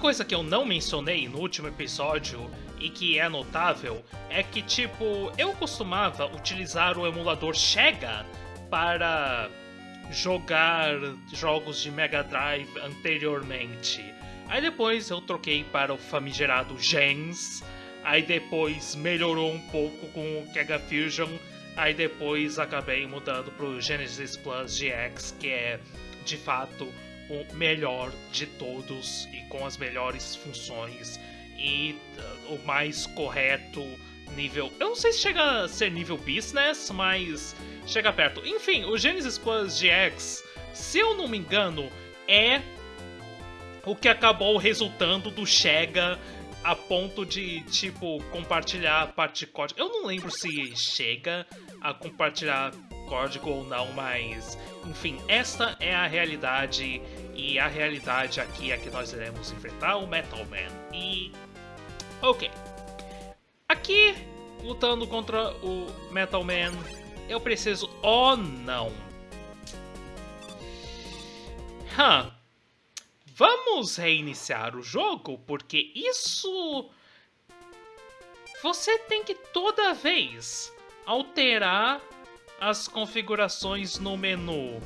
coisa que eu não mencionei no último episódio e que é notável é que, tipo, eu costumava utilizar o emulador Chega para jogar jogos de Mega Drive anteriormente. Aí depois eu troquei para o famigerado Gens. Aí depois melhorou um pouco com o Kega Fusion. Aí depois acabei mudando para o Genesis Plus GX, que é de fato o melhor de todos e com as melhores funções e uh, o mais correto nível. Eu não sei se chega a ser nível business, mas chega perto. Enfim, o Genesis Plus GX, se eu não me engano, é o que acabou resultando do Chega a ponto de, tipo, compartilhar parte de código. Eu não lembro se chega a compartilhar código ou não, mas enfim, esta é a realidade e a realidade aqui é que nós iremos enfrentar o Metal Man. E ok. Aqui, lutando contra o Metal Man, eu preciso... Oh, não! Huh. Vamos reiniciar o jogo, porque isso... Você tem que toda vez alterar as configurações no menu.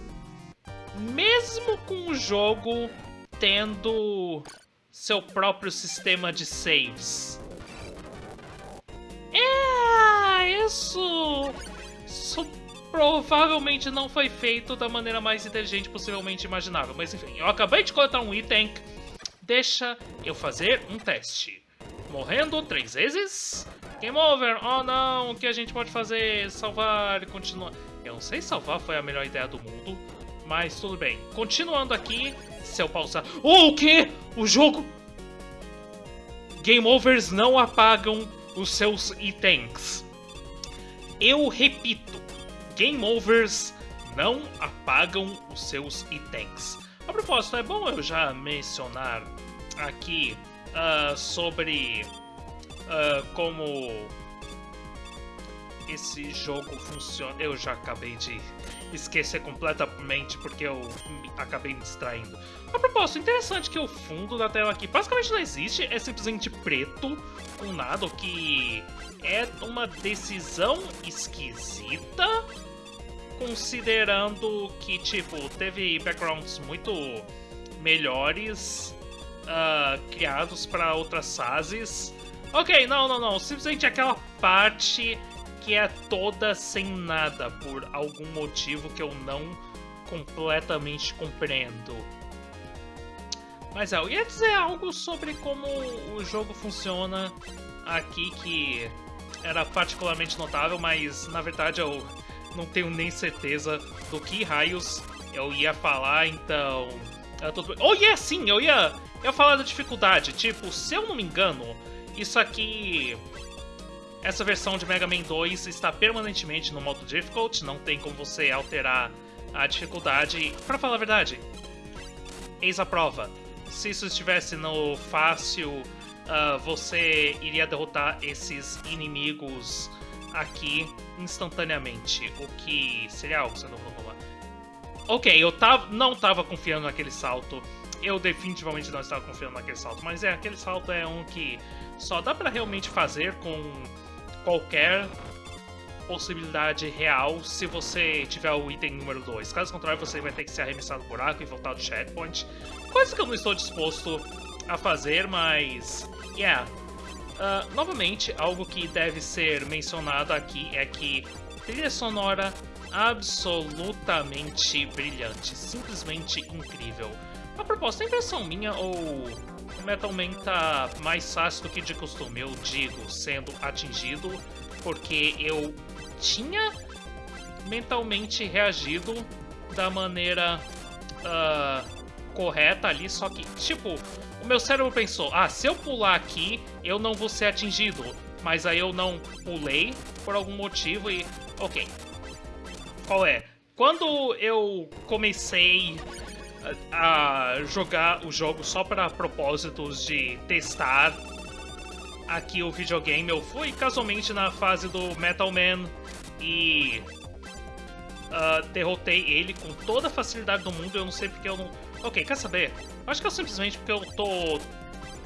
Mesmo com o jogo tendo seu próprio sistema de saves. É, isso... Isso provavelmente não foi feito da maneira mais inteligente possivelmente imaginável. Mas enfim, eu acabei de coletar um item. Deixa eu fazer um teste. Morrendo três vezes. Game over. Oh não, o que a gente pode fazer? Salvar e continuar. Eu não sei se salvar foi a melhor ideia do mundo. Mas tudo bem. Continuando aqui, se eu pausar... Oh, o quê? O jogo... Game overs não apagam os seus itens. Eu repito, game overs não apagam os seus itens. A propósito, é bom eu já mencionar aqui uh, sobre uh, como esse jogo funciona. Eu já acabei de esquecer completamente porque eu acabei me distraindo. A propósito, interessante que o fundo da tela aqui basicamente não existe, é simplesmente preto com nada, o que é uma decisão esquisita, considerando que, tipo, teve backgrounds muito melhores uh, criados para outras fases. Ok, não, não, não, simplesmente aquela parte que é toda sem nada, por algum motivo que eu não completamente compreendo. Mas é, eu ia dizer algo sobre como o jogo funciona aqui que era particularmente notável, mas na verdade eu não tenho nem certeza do que raios eu ia falar, então... É tudo... Oh, yeah, sim, eu ia, eu ia falar da dificuldade. Tipo, se eu não me engano, isso aqui essa versão de Mega Man 2 está permanentemente no modo Difficult, não tem como você alterar a dificuldade. Para falar a verdade, eis a prova. Se isso estivesse no fácil, uh, você iria derrotar esses inimigos aqui instantaneamente, o que seria algo que você não vai Ok, eu tava, não estava confiando naquele salto, eu definitivamente não estava confiando naquele salto, mas é, aquele salto é um que só dá para realmente fazer com qualquer possibilidade real se você tiver o item número 2. Caso contrário, você vai ter que se arremessar no buraco e voltar do checkpoint. Coisa que eu não estou disposto a fazer, mas... Yeah. Uh, novamente, algo que deve ser mencionado aqui é que trilha sonora absolutamente brilhante, simplesmente incrível. A propósito, é impressão minha ou o Metal Man tá mais fácil do que de costume, eu digo, sendo atingido, porque eu tinha mentalmente reagido da maneira uh, correta ali, só que, tipo, o meu cérebro pensou, ah, se eu pular aqui, eu não vou ser atingido. Mas aí eu não pulei por algum motivo e... Ok. Qual é? Quando eu comecei a jogar o jogo só para propósitos de testar aqui o videogame. Eu fui casualmente na fase do Metal Man e uh, derrotei ele com toda a facilidade do mundo. Eu não sei porque eu não. Ok, quer saber? Acho que é simplesmente porque eu tô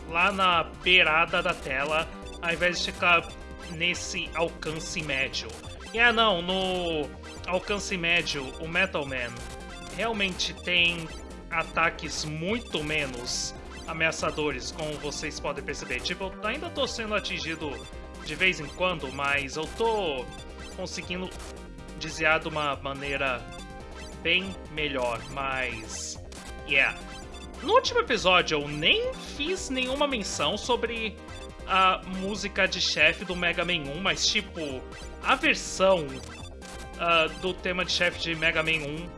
lá na beirada da tela, ao invés de ficar nesse alcance médio. É, não, no alcance médio, o Metal Man realmente tem ataques muito menos ameaçadores, como vocês podem perceber. Tipo, eu ainda tô sendo atingido de vez em quando, mas eu tô conseguindo desviar de uma maneira bem melhor, mas... Yeah. No último episódio eu nem fiz nenhuma menção sobre a música de chefe do Mega Man 1, mas tipo, a versão uh, do tema de chefe de Mega Man 1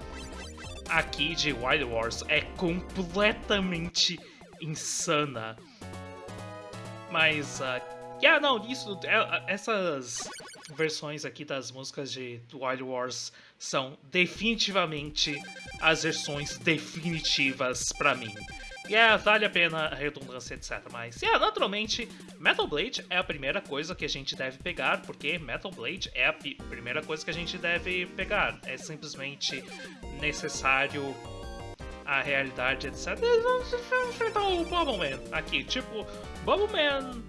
aqui de Wild Wars é completamente insana. Mas, uh, yeah, não, isso, é, essas versões aqui das músicas de Wild Wars são definitivamente as versões definitivas para mim. E yeah, vale a pena a redundância, etc. Mas, yeah, naturalmente, Metal Blade é a primeira coisa que a gente deve pegar, porque Metal Blade é a primeira coisa que a gente deve pegar. É simplesmente necessário a realidade, etc. Vamos enfrentar o Bubble Man aqui. Tipo, Bubble Man,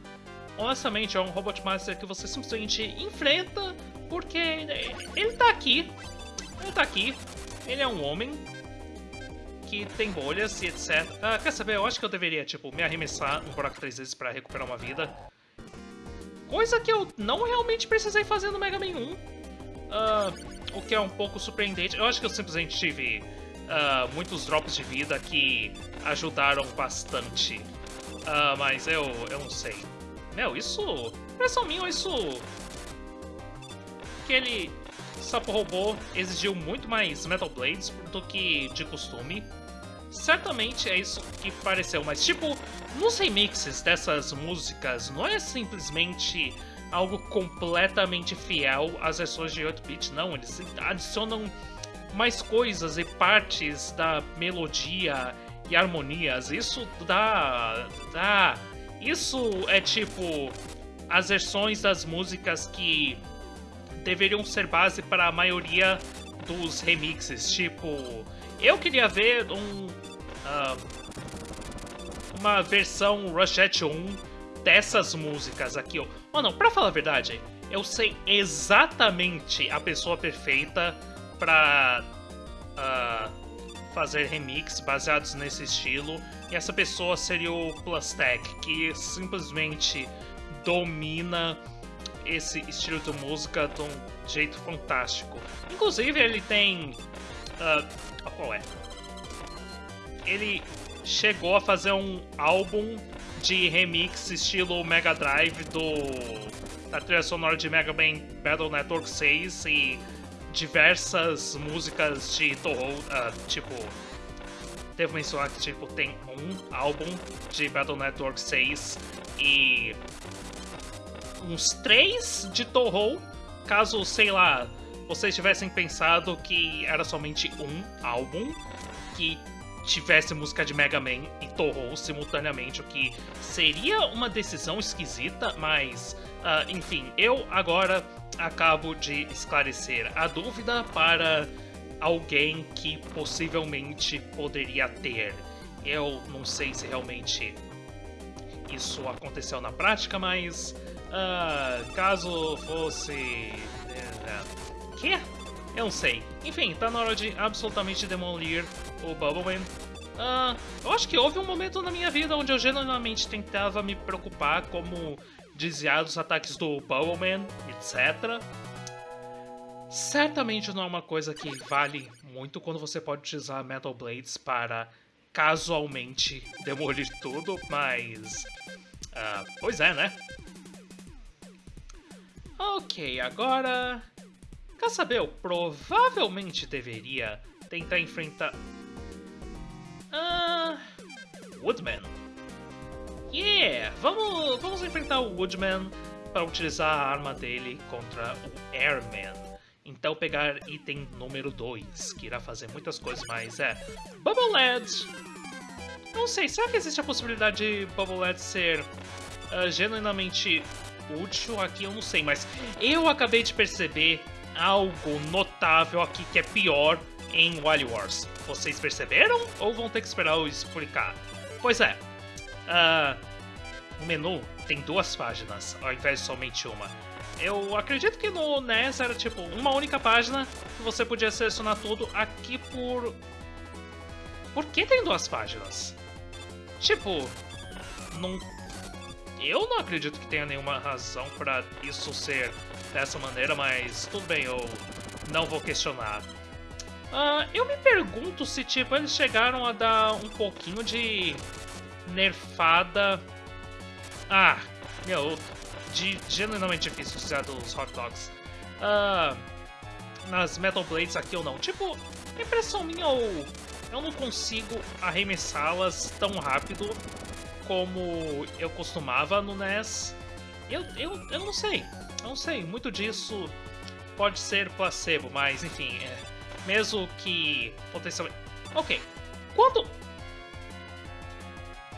honestamente, é um Robot Master que você simplesmente enfrenta porque ele tá aqui. Ele tá aqui. Ele é um homem que tem bolhas e etc. Ah, quer saber? Eu acho que eu deveria, tipo, me arremessar no buraco três vezes pra recuperar uma vida. Coisa que eu não realmente precisei fazer no Mega Man 1. Uh, ah, o que é um pouco surpreendente. Eu acho que eu simplesmente tive uh, muitos drops de vida que ajudaram bastante. Uh, mas eu, eu não sei. Meu, isso... Impressão minha, isso... Aquele sapo robô exigiu muito mais Metal Blades do que de costume. Certamente é isso que pareceu, mas tipo, nos remixes dessas músicas não é simplesmente algo completamente fiel às versões de 8-bit, não, eles adicionam mais coisas e partes da melodia e harmonias. Isso dá. dá. Isso é tipo as versões das músicas que deveriam ser base para a maioria dos remixes. Tipo, eu queria ver um uh, uma versão Rushette 1 dessas músicas aqui, ó. Não, pra falar a verdade, eu sei exatamente a pessoa perfeita pra uh, fazer remix baseados nesse estilo. E essa pessoa seria o Plastec, que simplesmente domina esse estilo de música de um jeito fantástico. Inclusive, ele tem. Uh, qual é? ele chegou a fazer um álbum de remix estilo Mega Drive do da trilha sonora de Mega Man Battle Network 6 e diversas músicas de Toho, uh, tipo devo mencionar que tipo tem um álbum de Battle Network 6 e uns três de Toho, caso sei lá vocês tivessem pensado que era somente um álbum que tivesse música de Mega Man e Toho simultaneamente, o que seria uma decisão esquisita, mas uh, enfim, eu agora acabo de esclarecer a dúvida para alguém que possivelmente poderia ter. Eu não sei se realmente isso aconteceu na prática, mas uh, caso fosse. Uh, que? Eu não sei. Enfim, tá na hora de absolutamente demolir o Bubbleman. Uh, eu acho que houve um momento na minha vida onde eu genuinamente tentava me preocupar como desviar dos ataques do Bubbleman, etc. Certamente não é uma coisa que vale muito quando você pode utilizar Metal Blades para casualmente demolir tudo, mas... Uh, pois é, né? Ok, agora Quer saber? Eu provavelmente deveria tentar enfrentar... Ah... Woodman. Yeah! Vamos, vamos enfrentar o Woodman para utilizar a arma dele contra o Airman. Então pegar item número 2, que irá fazer muitas coisas, mas é... Bubble LED! Não sei, será que existe a possibilidade de Bubble LED ser uh, genuinamente útil aqui? Eu não sei, mas eu acabei de perceber algo notável aqui que é pior em Wild Wars. Vocês perceberam ou vão ter que esperar eu explicar? Pois é, uh, o menu tem duas páginas, ao invés de somente uma. Eu acredito que no NES era tipo uma única página que você podia selecionar tudo. Aqui por. Por que tem duas páginas? Tipo, não. Eu não acredito que tenha nenhuma razão para isso ser dessa maneira, mas tudo bem, eu não vou questionar. Uh, eu me pergunto se, tipo, eles chegaram a dar um pouquinho de nerfada. Ah, meu, de genuinamente difícil usar dos hot dogs. Uh, nas Metal Blades aqui ou não. Tipo, impressão minha ou eu não consigo arremessá-las tão rápido como eu costumava no NES. Eu, eu, eu não sei, eu não sei. Muito disso pode ser placebo, mas enfim, é, mesmo que potencialmente. Ok, quando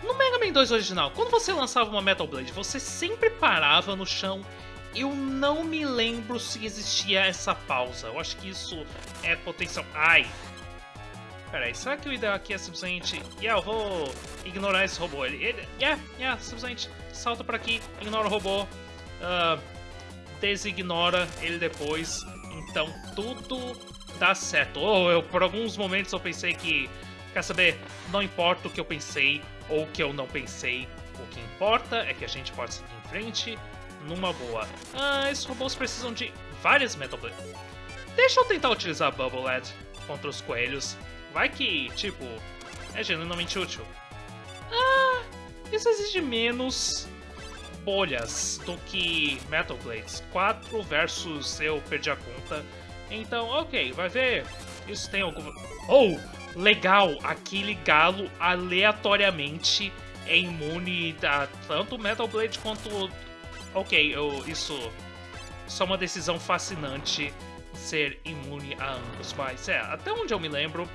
no Mega Man 2 original, quando você lançava uma Metal Blade, você sempre parava no chão. Eu não me lembro se existia essa pausa. Eu acho que isso é potencial. Ai! Peraí, será que o ideal aqui é simplesmente. Yeah, eu vou ignorar esse robô. Ele. ele yeah, yeah, simplesmente salta para aqui, ignora o robô. Uh, designora ele depois. Então tudo dá certo. Ou eu, por alguns momentos eu pensei que. Quer saber? Não importa o que eu pensei, ou que eu não pensei. O que importa é que a gente pode seguir em frente numa boa. Ah, esses robôs precisam de várias Metal Blades. Deixa eu tentar utilizar Bubble Lad contra os coelhos. Vai que, tipo, é genuinamente útil. Ah, isso exige menos bolhas do que Metal Blades. 4 versus eu perdi a conta. Então, ok, vai ver. Isso tem alguma... Oh! legal, aquele galo aleatoriamente é imune a tanto Metal Blade quanto. Ok, eu, isso. Só uma decisão fascinante ser imune a ambos. Mas é, até onde eu me lembro,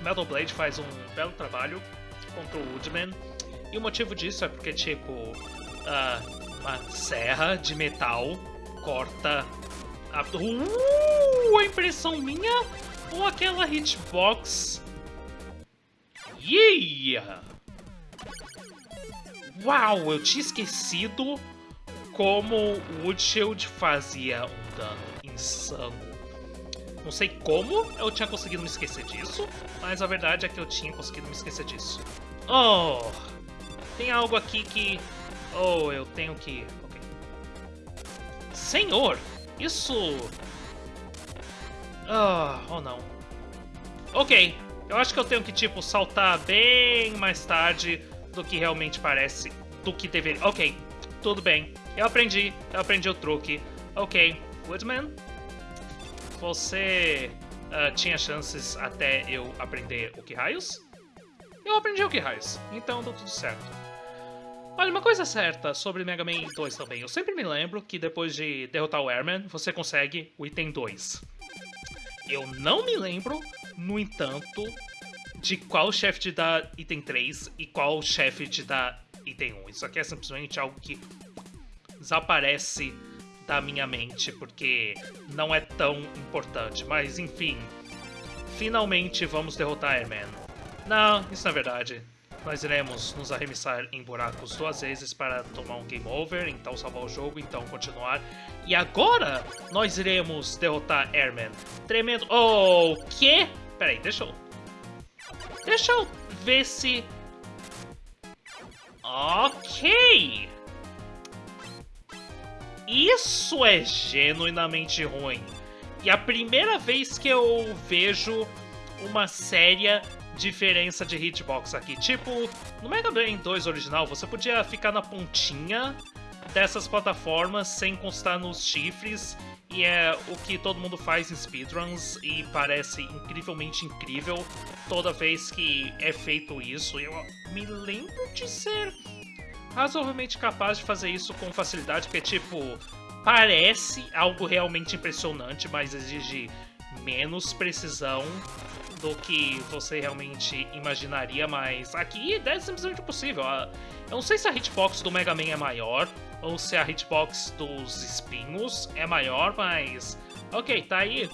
Metal Blade faz um belo trabalho contra o Woodman. E o motivo disso é porque, tipo, uh, uma serra de metal corta a. Uh, a impressão minha ou aquela hitbox. Yeah! Uau, eu tinha esquecido como o Wood Shield fazia um dano insano. Não sei como eu tinha conseguido me esquecer disso, mas a verdade é que eu tinha conseguido me esquecer disso. Oh! Tem algo aqui que... Oh, eu tenho que... Ok. Senhor! Isso ah, ou oh, não. Ok, eu acho que eu tenho que, tipo, saltar bem mais tarde do que realmente parece, do que deveria. Ok, tudo bem. Eu aprendi, eu aprendi o truque. Ok, Woodman, você uh, tinha chances até eu aprender o que raios? Eu aprendi o que raios, então deu tudo certo. Olha, uma coisa certa sobre Mega Man 2 também. Eu sempre me lembro que depois de derrotar o Airman, você consegue o item 2. Eu não me lembro, no entanto, de qual chefe te dá item 3 e qual chefe te dá item 1. Isso aqui é simplesmente algo que desaparece da minha mente, porque não é tão importante. Mas, enfim, finalmente vamos derrotar Airman. Não, isso não é verdade. Nós iremos nos arremessar em buracos duas vezes para tomar um game over, então salvar o jogo, então continuar. E agora nós iremos derrotar Airman. Tremendo. Oh, o quê? Peraí, deixa eu. Deixa eu ver se. Ok! Isso é genuinamente ruim. E a primeira vez que eu vejo uma séria diferença de hitbox aqui. Tipo, no Mega Man 2 original, você podia ficar na pontinha dessas plataformas sem encostar nos chifres, e é o que todo mundo faz em speedruns, e parece incrivelmente incrível toda vez que é feito isso. Eu me lembro de ser razoavelmente capaz de fazer isso com facilidade, porque, tipo, parece algo realmente impressionante, mas exige menos precisão do que você realmente imaginaria, mas aqui é simplesmente possível. Eu não sei se a hitbox do Mega Man é maior ou se a hitbox dos espinhos é maior, mas ok, tá aí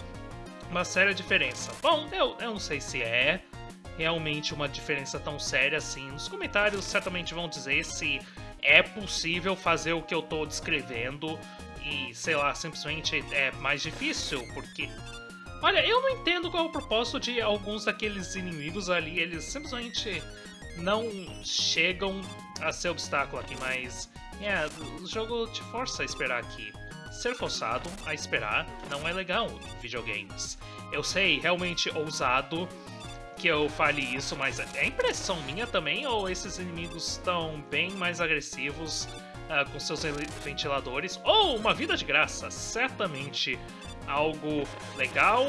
uma séria diferença. Bom, eu, eu não sei se é realmente uma diferença tão séria assim. Nos comentários certamente vão dizer se é possível fazer o que eu tô descrevendo e, sei lá, simplesmente é mais difícil, porque... Olha, eu não entendo qual é o propósito de alguns daqueles inimigos ali, eles simplesmente não chegam a ser obstáculo aqui, mas... É, o jogo te força a esperar aqui. Ser forçado a esperar não é legal em videogames. Eu sei, realmente ousado que eu fale isso, mas é impressão minha também, ou esses inimigos estão bem mais agressivos uh, com seus ventiladores? Ou uma vida de graça, certamente algo legal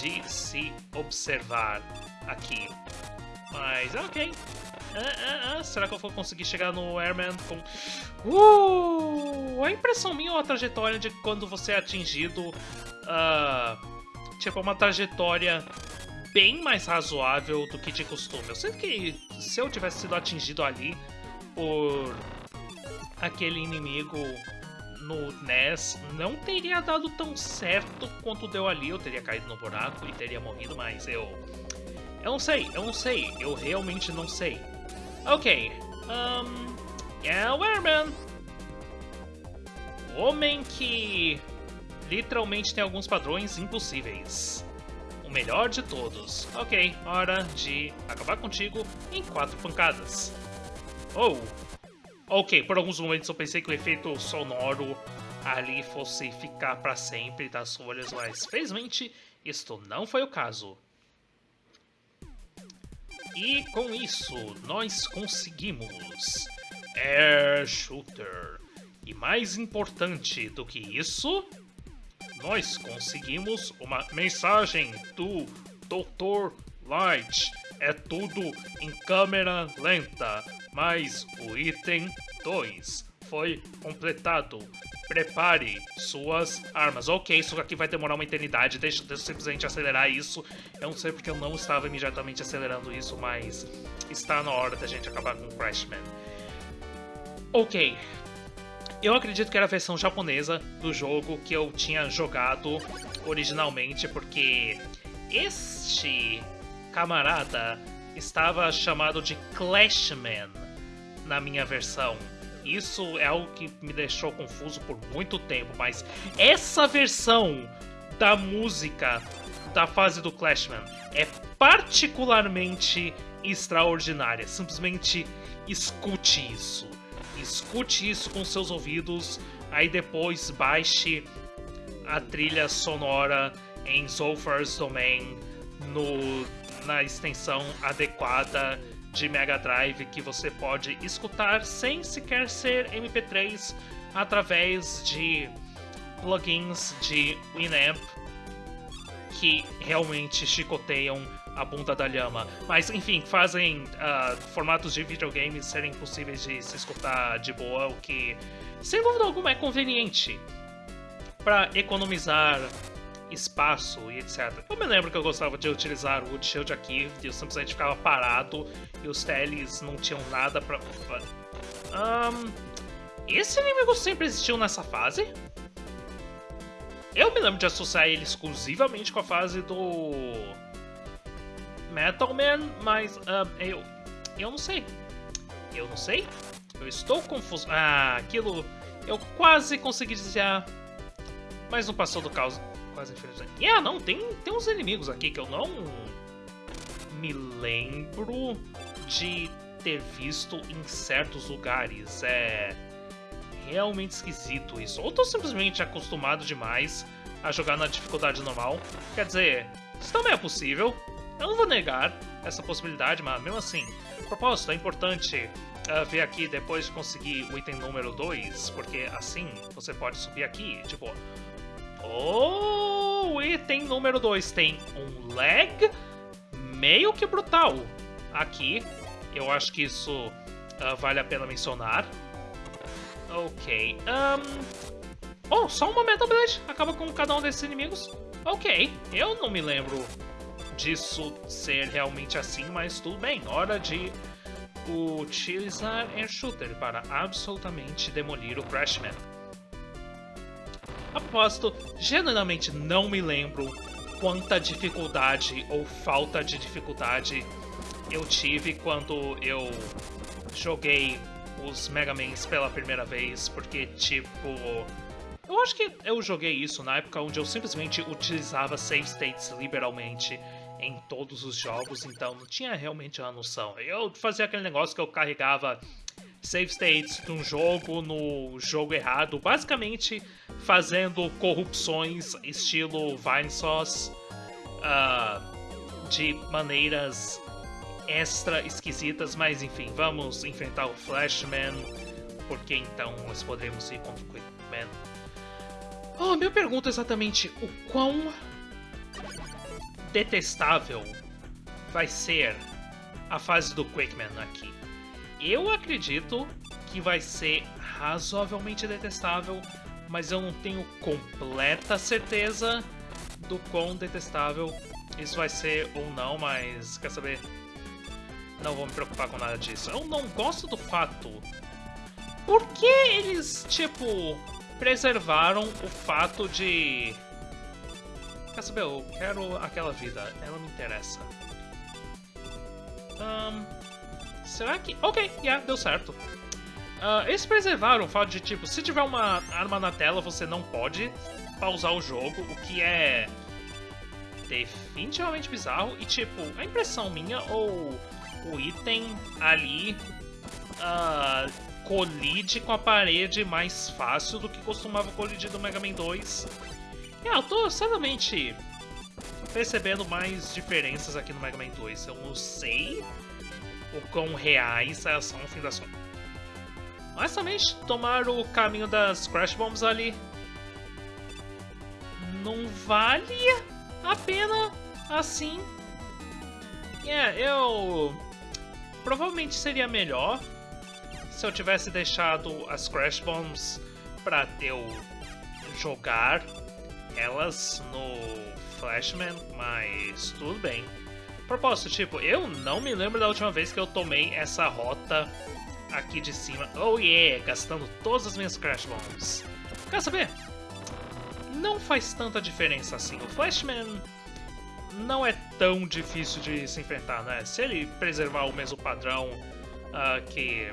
de se observar aqui. Mas ok. Uh, uh, será que eu vou conseguir chegar no Airman com... Uh, a impressão minha ou a trajetória de quando você é atingido... tipo, uma trajetória bem mais razoável do que de costume. Eu sei que se eu tivesse sido atingido ali por aquele inimigo no NES, não teria dado tão certo quanto deu ali. Eu teria caído no buraco e teria morrido, mas eu... Eu não sei, eu não sei. Eu realmente não sei. Ok. Um, é o Airman. O homem que literalmente tem alguns padrões impossíveis o melhor de todos. Ok, hora de acabar contigo em quatro pancadas. Oh! Ok, por alguns momentos eu pensei que o efeito sonoro ali fosse ficar para sempre das folhas, mas felizmente isto não foi o caso. E com isso, nós conseguimos Air Shooter. E mais importante do que isso, nós conseguimos uma mensagem do Dr. Light. É tudo em câmera lenta, mas o item 2 foi completado. Prepare suas armas. Ok, isso aqui vai demorar uma eternidade, deixa, deixa eu simplesmente acelerar isso. Eu não sei porque eu não estava imediatamente acelerando isso, mas está na hora da gente acabar com o Crashman. Ok, eu acredito que era a versão japonesa do jogo que eu tinha jogado originalmente, porque este camarada estava chamado de Clashman na minha versão. Isso é algo que me deixou confuso por muito tempo, mas essa versão da música da fase do Clashman é particularmente extraordinária. Simplesmente escute isso escute isso com seus ouvidos, aí depois baixe a trilha sonora em Zolfar's Domain no, na extensão adequada de Mega Drive que você pode escutar sem sequer ser MP3 através de plugins de Winamp que realmente chicoteiam a bunda da lhama. Mas, enfim, fazem uh, formatos de videogames serem possíveis de se escutar de boa, o que, sem dúvida alguma, é conveniente para economizar espaço e etc. Eu me lembro que eu gostava de utilizar o Shield aqui, eu simplesmente ficava parado e os teles não tinham nada pra... Um, esse inimigo sempre existiu nessa fase? Eu me lembro de associar ele exclusivamente com a fase do Metal Man, mas uh, eu, eu não sei. Eu não sei. Eu estou confuso. Ah, aquilo eu quase consegui desviar, mas não passou do caos. Quase infelizmente. Yeah, não, tem, tem uns inimigos aqui que eu não me lembro de ter visto em certos lugares. É realmente esquisito isso. Ou tô simplesmente acostumado demais a jogar na dificuldade normal. Quer dizer, isso também é possível. Eu não vou negar essa possibilidade, mas mesmo assim, propósito, é importante uh, ver aqui depois de conseguir o item número 2, porque assim você pode subir aqui, tipo... Oh, item número 2 tem um lag meio que brutal. Aqui, eu acho que isso uh, vale a pena mencionar. Ok, um... Oh, só uma Metal Blade acaba com cada um desses inimigos. Ok, eu não me lembro disso ser realmente assim, mas tudo bem. Hora de utilizar Air Shooter para absolutamente demolir o Crashman. A propósito, genuinamente não me lembro quanta dificuldade ou falta de dificuldade eu tive quando eu joguei os Mega Mans pela primeira vez, porque, tipo... Eu acho que eu joguei isso na época onde eu simplesmente utilizava save states liberalmente em todos os jogos, então não tinha realmente a noção. Eu fazia aquele negócio que eu carregava save states de um jogo no jogo errado, basicamente fazendo corrupções estilo Vinesauce uh, de maneiras extra esquisitas, mas enfim, vamos enfrentar o Flashman, porque então nós podemos ir contra o Quickman. Oh, minha pergunta é exatamente o quão detestável vai ser a fase do Quickman aqui. Eu acredito que vai ser razoavelmente detestável, mas eu não tenho completa certeza do quão detestável isso vai ser ou não, mas quer saber? Não vou me preocupar com nada disso. Eu não gosto do fato. Por que eles, tipo, preservaram o fato de. Quer saber? Eu quero aquela vida. Ela me interessa. Um, será que. Ok, yeah, deu certo. Uh, eles preservaram o fato de, tipo, se tiver uma arma na tela, você não pode pausar o jogo, o que é definitivamente bizarro. E, tipo, a impressão minha, ou o item ali uh, colide com a parede mais fácil do que costumava colidir do Mega Man 2. E, ah, eu tô certamente percebendo mais diferenças aqui no Mega Man 2. Eu não sei o quão reais elas são no fim das contas. Mas também tomar o caminho das Crash Bombs ali não vale a pena assim. É, eu Provavelmente seria melhor se eu tivesse deixado as Crash Bombs para eu jogar elas no Flashman, mas tudo bem. Propósito, tipo, eu não me lembro da última vez que eu tomei essa rota aqui de cima. Oh yeah, gastando todas as minhas Crash Bombs. Quer saber? Não faz tanta diferença assim. O Flashman não é tão difícil de se enfrentar, né? Se ele preservar o mesmo padrão uh, que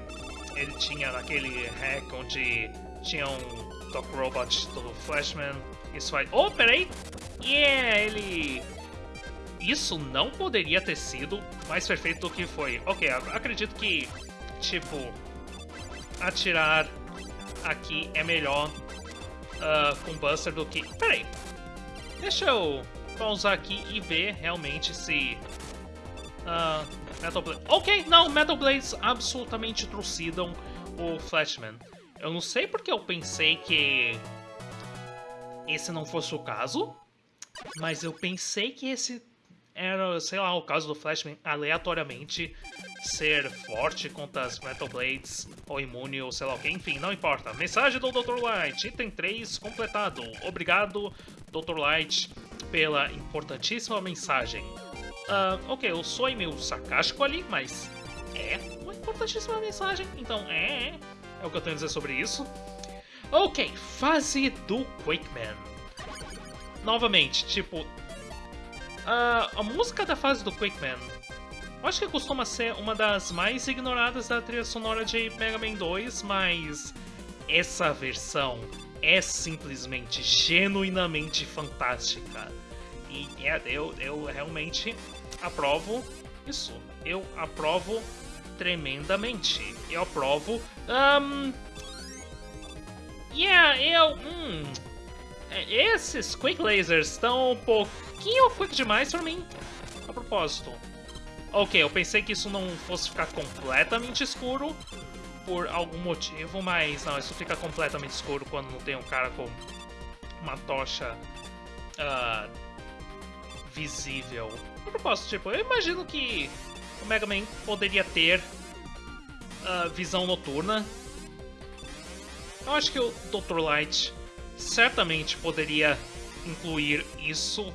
ele tinha naquele hack onde tinha um Doc Robot do Flashman, isso vai... Oh, peraí! Yeah, ele... Isso não poderia ter sido mais perfeito do que foi. Ok, acredito que, tipo, atirar aqui é melhor uh, com Buster do que... Peraí, deixa eu pausar aqui e ver realmente se... Uh, Metal Blade... Ok, não, Metal Blades absolutamente trucidam o Flashman. Eu não sei porque eu pensei que esse não fosse o caso, mas eu pensei que esse era, sei lá, o caso do Flashman aleatoriamente ser forte contra as Metal Blades, ou imune, ou sei lá o que, enfim, não importa. Mensagem do Dr. Light, item 3 completado. Obrigado, Dr. Light pela importantíssima mensagem. Uh, ok, eu sou meio sarcástico ali, mas é uma importantíssima mensagem, então é, é o que eu tenho a dizer sobre isso. Ok, fase do Quakeman. Novamente, tipo, uh, a música da fase do Quakeman, eu acho que costuma ser uma das mais ignoradas da trilha sonora de Mega Man 2, mas essa versão é simplesmente genuinamente fantástica. E é, eu, eu realmente aprovo isso. Eu aprovo tremendamente. Eu aprovo. Um, yeah, eu. Hum, esses Quick Lasers estão um pouquinho quick demais pra mim. A propósito. Ok, eu pensei que isso não fosse ficar completamente escuro, por algum motivo, mas não, isso fica completamente escuro quando não tem um cara com uma tocha uh, visível. A propósito, tipo, eu imagino que o Mega Man poderia ter uh, visão noturna. Eu acho que o Dr. Light certamente poderia incluir isso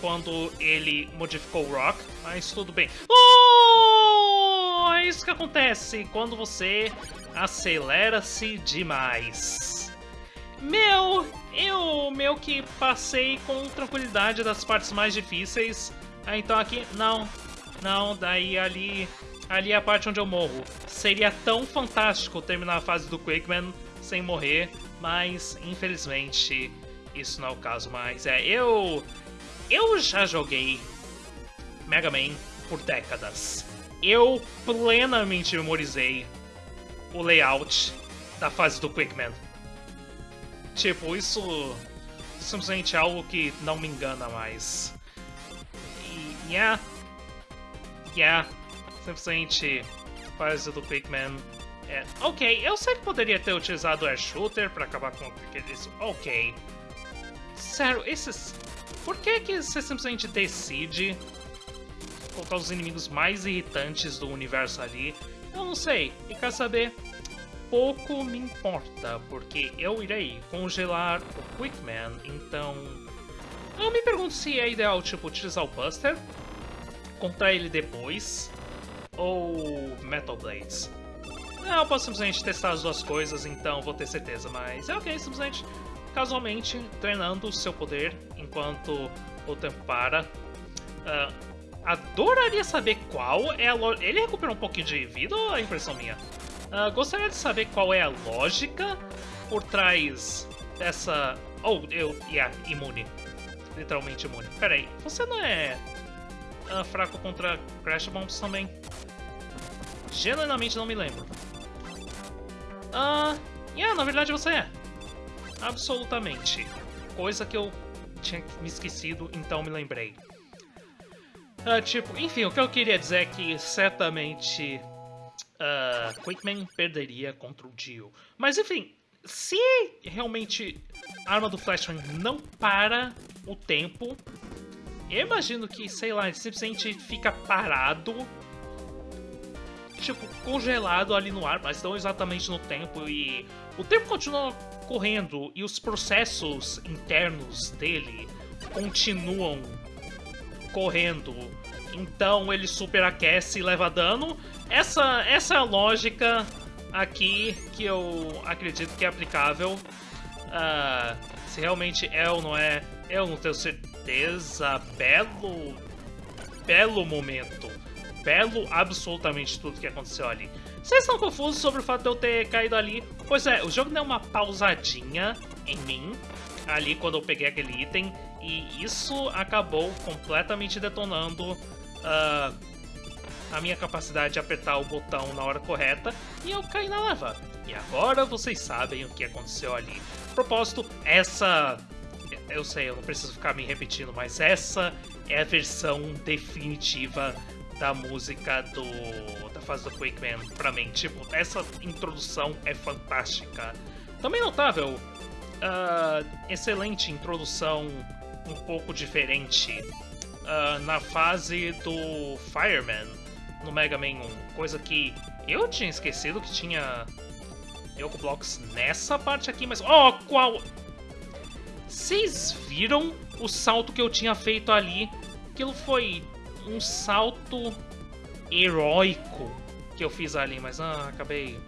quando ele modificou o Rock, mas tudo bem. Oh! É isso que acontece quando você acelera-se demais. Meu, eu meio que passei com tranquilidade das partes mais difíceis. Ah, então aqui, não, não, daí ali ali é a parte onde eu morro. Seria tão fantástico terminar a fase do Quickman sem morrer, mas infelizmente isso não é o caso mais. É, eu eu já joguei Mega Man por décadas. Eu plenamente memorizei o layout da fase do Quickman. Tipo, isso simplesmente é algo que não me engana mais. E, yeah, yeah, simplesmente fase do Quickman é... Ok, eu sei que poderia ter utilizado o Air Shooter pra acabar com aqueles... Ok. Sério, esses... Por que que você simplesmente decide colocar os inimigos mais irritantes do universo ali? Eu não sei. E quer saber? Pouco me importa, porque eu irei congelar o Quickman, então... Eu me pergunto se é ideal, tipo, utilizar o Buster, contra ele depois, ou Metal Blades. Não, eu posso simplesmente testar as duas coisas, então vou ter certeza, mas é ok, simplesmente, casualmente, treinando o seu poder enquanto o tempo para. Uh, adoraria saber qual é a lógica. Ele recuperou um pouquinho de vida ou é impressão minha? Uh, gostaria de saber qual é a lógica por trás dessa. Oh, eu. Yeah, imune. Literalmente imune. Pera aí, você não é uh, fraco contra Crash Bombs também? Genuinamente não me lembro. Ah, uh, yeah, na verdade você é. Absolutamente. Coisa que eu tinha me esquecido, então me lembrei. Uh, tipo, enfim, o que eu queria dizer é que certamente uh, Quickman perderia contra o Dio. Mas enfim, se realmente a arma do Flashman não para o tempo, eu imagino que, sei lá, ele simplesmente fica parado tipo, congelado ali no ar, mas não exatamente no tempo. E o tempo continua correndo e os processos internos dele continuam correndo. Então ele superaquece e leva dano. Essa, essa é a lógica aqui que eu acredito que é aplicável. Uh, se realmente é ou não é, eu não tenho certeza. Belo, belo momento belo absolutamente tudo que aconteceu ali. Vocês estão confusos sobre o fato de eu ter caído ali? Pois é, o jogo deu uma pausadinha em mim, ali quando eu peguei aquele item, e isso acabou completamente detonando uh, a minha capacidade de apertar o botão na hora correta, e eu caí na lava. E agora vocês sabem o que aconteceu ali. Propósito, essa... Eu sei, eu não preciso ficar me repetindo, mas essa é a versão definitiva da música do fase do Quake Man pra mim. Tipo, essa introdução é fantástica. Também notável, uh, excelente introdução um pouco diferente uh, na fase do Fireman no Mega Man 1. Coisa que eu tinha esquecido que tinha Yoko Blocks nessa parte aqui, mas... Oh, qual... Vocês viram o salto que eu tinha feito ali? Aquilo foi um salto heróico que eu fiz ali, mas ah, acabei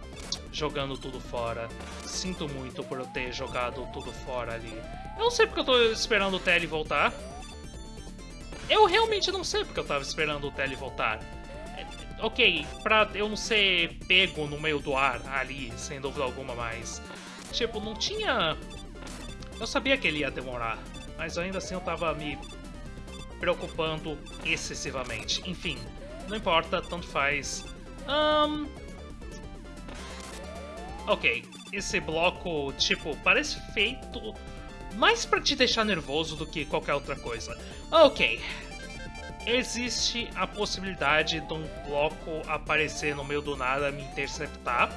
jogando tudo fora. Sinto muito por eu ter jogado tudo fora ali. Eu não sei porque eu tô esperando o Telly voltar. Eu realmente não sei porque eu tava esperando o Telly voltar. É, ok, pra eu não ser pego no meio do ar ali, sem dúvida alguma, mas... Tipo, não tinha... Eu sabia que ele ia demorar, mas ainda assim eu tava me preocupando excessivamente. Enfim, não importa, tanto faz. Um... Ok, esse bloco, tipo, parece feito mais para te deixar nervoso do que qualquer outra coisa. Ok, existe a possibilidade de um bloco aparecer no meio do nada me interceptar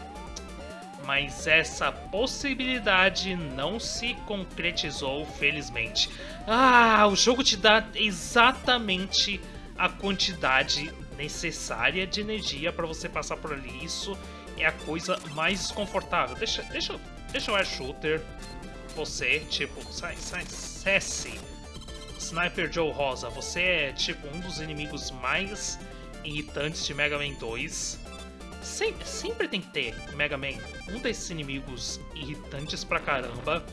mas essa possibilidade não se concretizou, felizmente. Ah, o jogo te dá exatamente a quantidade necessária de energia para você passar por ali. Isso é a coisa mais desconfortável. Deixa, deixa, deixa o Air Shooter você, tipo, sai, sai, cesse. Sniper Joe Rosa, você é, tipo, um dos inimigos mais irritantes de Mega Man 2 sempre, sempre tem que ter Mega Man um desses inimigos irritantes pra caramba.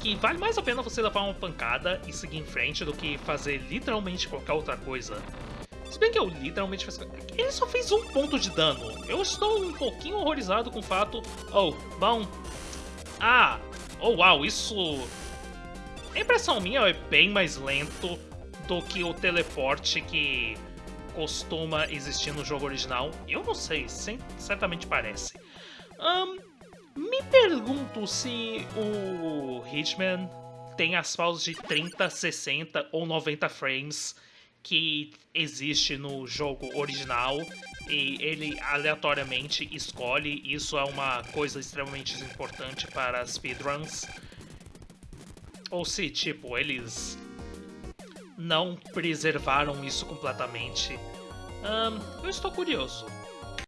Que vale mais a pena você levar uma pancada e seguir em frente do que fazer literalmente qualquer outra coisa. Se bem que eu literalmente fiz... Ele só fez um ponto de dano. Eu estou um pouquinho horrorizado com o fato... Oh, bom... Ah! Oh, uau, isso... A impressão minha é bem mais lento do que o teleporte que costuma existir no jogo original. Eu não sei, certamente parece. Um, me pergunto se o Hitman tem as pausas de 30, 60 ou 90 frames que existe no jogo original e ele aleatoriamente escolhe. Isso é uma coisa extremamente importante para speedruns. Ou se, tipo, eles não preservaram isso completamente. Um, eu estou curioso.